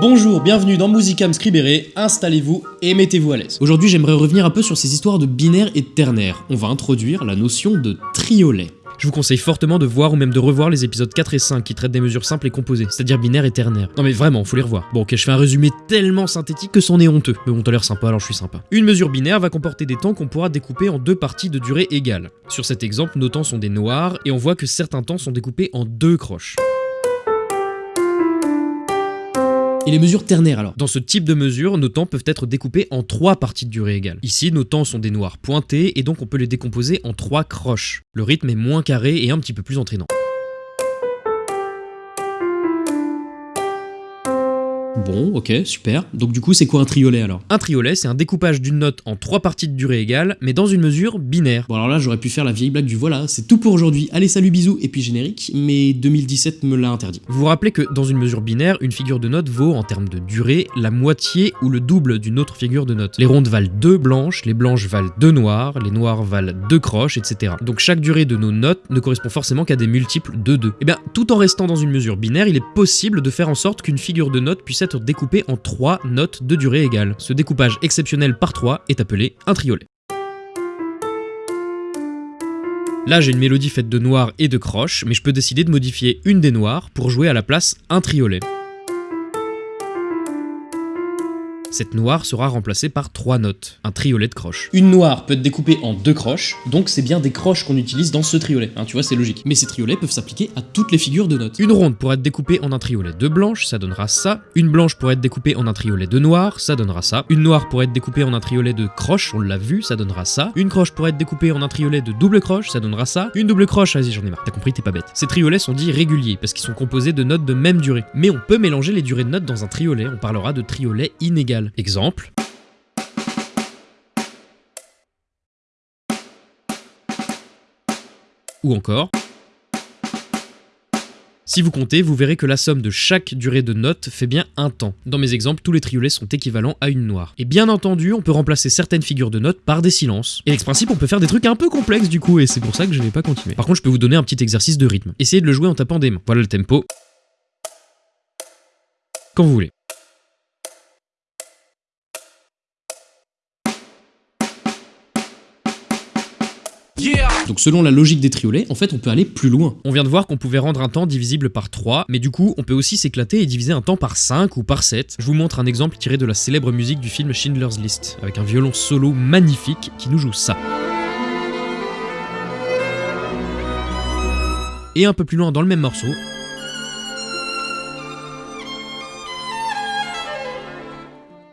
Bonjour, bienvenue dans Musicam Scribere, installez-vous et mettez-vous à l'aise. Aujourd'hui j'aimerais revenir un peu sur ces histoires de binaire et de ternaire. On va introduire la notion de triolet. Je vous conseille fortement de voir ou même de revoir les épisodes 4 et 5 qui traitent des mesures simples et composées, c'est-à-dire binaire et ternaire. Non mais vraiment, faut les revoir. Bon ok, je fais un résumé tellement synthétique que c'en est honteux. Mais bon, t'as l'air sympa, alors je suis sympa. Une mesure binaire va comporter des temps qu'on pourra découper en deux parties de durée égale. Sur cet exemple, nos temps sont des noirs, et on voit que certains temps sont découpés en deux croches. Et les mesures ternaires alors Dans ce type de mesure, nos temps peuvent être découpés en trois parties de durée égale. Ici, nos temps sont des noirs pointés et donc on peut les décomposer en trois croches. Le rythme est moins carré et un petit peu plus entraînant. Bon, ok, super. Donc du coup, c'est quoi un triolet alors? Un triolet, c'est un découpage d'une note en trois parties de durée égale, mais dans une mesure binaire. Bon alors là, j'aurais pu faire la vieille blague du voilà, c'est tout pour aujourd'hui. Allez, salut, bisous, et puis générique, mais 2017 me l'a interdit. Vous vous rappelez que dans une mesure binaire, une figure de note vaut, en termes de durée, la moitié ou le double d'une autre figure de note. Les rondes valent deux blanches, les blanches valent deux noires, les noires valent deux croches, etc. Donc chaque durée de nos notes ne correspond forcément qu'à des multiples de 2. Et eh bien, tout en restant dans une mesure binaire, il est possible de faire en sorte qu'une figure de note puisse découpé en 3 notes de durée égale. Ce découpage exceptionnel par 3 est appelé un triolet. Là j'ai une mélodie faite de noirs et de croches, mais je peux décider de modifier une des noires pour jouer à la place un triolet. Cette noire sera remplacée par trois notes, un triolet de croches. Une noire peut être découpée en deux croches, donc c'est bien des croches qu'on utilise dans ce triolet, hein, tu vois c'est logique. Mais ces triolets peuvent s'appliquer à toutes les figures de notes. Une ronde pourrait être découpée en un triolet de blanche, ça donnera ça. Une blanche pourrait être découpée en un triolet de noir, ça donnera ça. Une noire pourrait être découpée en un triolet de croches, on l'a vu, ça donnera ça. Une croche pourrait être découpée en un triolet de double croche, ça donnera ça. Une double croche, vas-y j'en ai marre, t'as compris, t'es pas bête. Ces triolets sont dits réguliers parce qu'ils sont composés de notes de même durée. Mais on peut mélanger les durées de notes dans un triolet, on parlera de triolet inégal. Exemple, ou encore si vous comptez, vous verrez que la somme de chaque durée de note fait bien un temps. Dans mes exemples, tous les triolets sont équivalents à une noire. Et bien entendu, on peut remplacer certaines figures de notes par des silences. Et avec ce principe, on peut faire des trucs un peu complexes du coup, et c'est pour ça que je n'ai pas continué. Par contre, je peux vous donner un petit exercice de rythme. Essayez de le jouer en tapant des mains. Voilà le tempo. Quand vous voulez. Donc selon la logique des triolets, en fait on peut aller plus loin. On vient de voir qu'on pouvait rendre un temps divisible par 3, mais du coup on peut aussi s'éclater et diviser un temps par 5 ou par 7. Je vous montre un exemple tiré de la célèbre musique du film Schindler's List, avec un violon solo magnifique qui nous joue ça. Et un peu plus loin dans le même morceau,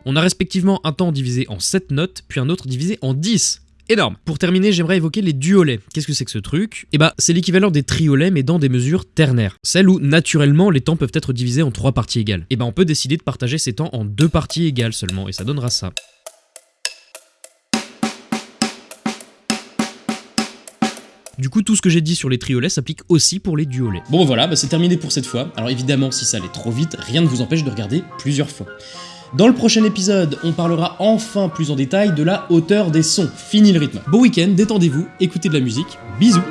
on a respectivement un temps divisé en 7 notes, puis un autre divisé en 10 énorme. Pour terminer, j'aimerais évoquer les duolets. Qu'est-ce que c'est que ce truc? Eh bah, c'est l'équivalent des triolets mais dans des mesures ternaires. Celles où, naturellement, les temps peuvent être divisés en trois parties égales. Et bah, on peut décider de partager ces temps en deux parties égales seulement, et ça donnera ça. Du coup, tout ce que j'ai dit sur les triolets s'applique aussi pour les duolets. Bon voilà, bah c'est terminé pour cette fois. Alors évidemment, si ça allait trop vite, rien ne vous empêche de regarder plusieurs fois. Dans le prochain épisode, on parlera enfin plus en détail de la hauteur des sons. Fini le rythme. Bon week-end, détendez-vous, écoutez de la musique, bisous